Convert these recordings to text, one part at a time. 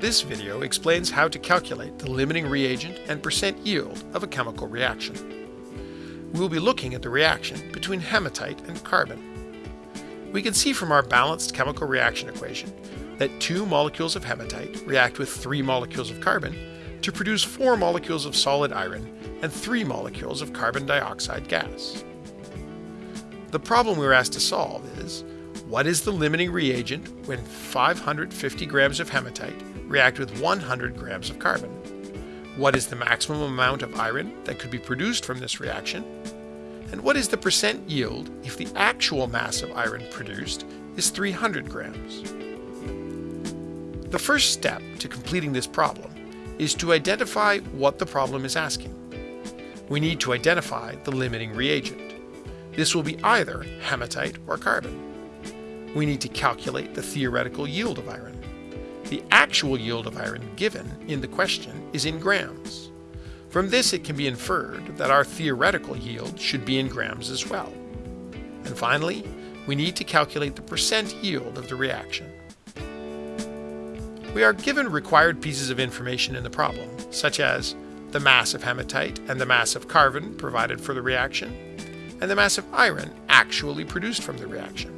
This video explains how to calculate the limiting reagent and percent yield of a chemical reaction. We will be looking at the reaction between hematite and carbon. We can see from our balanced chemical reaction equation that two molecules of hematite react with three molecules of carbon to produce four molecules of solid iron and three molecules of carbon dioxide gas. The problem we were asked to solve is, what is the limiting reagent when 550 grams of hematite react with 100 grams of carbon. What is the maximum amount of iron that could be produced from this reaction? And what is the percent yield if the actual mass of iron produced is 300 grams? The first step to completing this problem is to identify what the problem is asking. We need to identify the limiting reagent. This will be either hematite or carbon. We need to calculate the theoretical yield of iron. The actual yield of iron given in the question is in grams. From this it can be inferred that our theoretical yield should be in grams as well. And finally, we need to calculate the percent yield of the reaction. We are given required pieces of information in the problem, such as the mass of hematite and the mass of carbon provided for the reaction, and the mass of iron actually produced from the reaction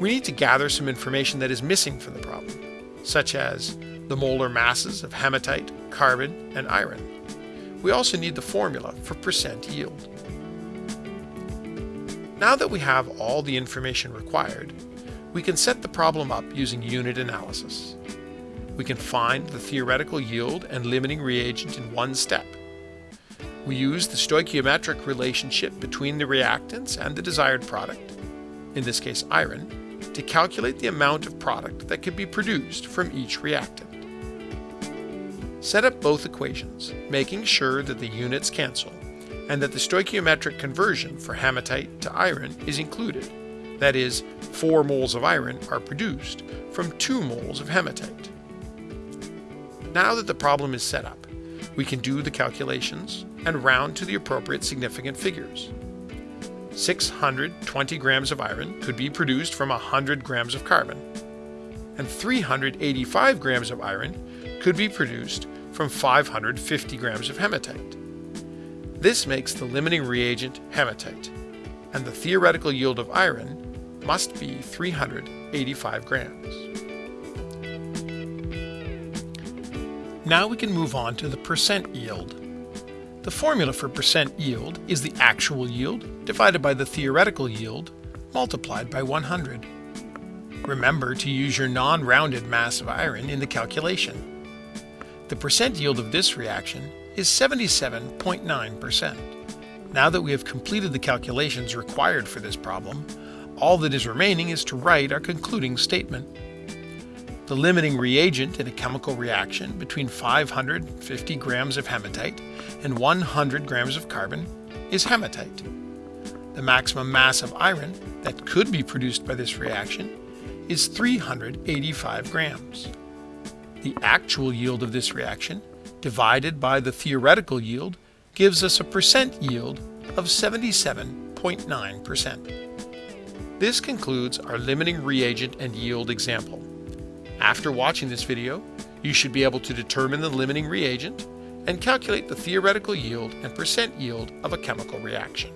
we need to gather some information that is missing from the problem, such as the molar masses of hematite, carbon, and iron. We also need the formula for percent yield. Now that we have all the information required, we can set the problem up using unit analysis. We can find the theoretical yield and limiting reagent in one step. We use the stoichiometric relationship between the reactants and the desired product, in this case iron, to calculate the amount of product that can be produced from each reactant. Set up both equations, making sure that the units cancel and that the stoichiometric conversion for hematite to iron is included. That is, 4 moles of iron are produced from 2 moles of hematite. Now that the problem is set up, we can do the calculations and round to the appropriate significant figures. 620 grams of iron could be produced from 100 grams of carbon, and 385 grams of iron could be produced from 550 grams of hematite. This makes the limiting reagent hematite, and the theoretical yield of iron must be 385 grams. Now we can move on to the percent yield. The formula for percent yield is the actual yield divided by the theoretical yield multiplied by 100. Remember to use your non-rounded mass of iron in the calculation. The percent yield of this reaction is 77.9%. Now that we have completed the calculations required for this problem, all that is remaining is to write our concluding statement. The limiting reagent in a chemical reaction between 550 grams of hematite and 100 grams of carbon is hematite. The maximum mass of iron that could be produced by this reaction is 385 grams. The actual yield of this reaction divided by the theoretical yield gives us a percent yield of 77.9%. This concludes our limiting reagent and yield example. After watching this video, you should be able to determine the limiting reagent and calculate the theoretical yield and percent yield of a chemical reaction.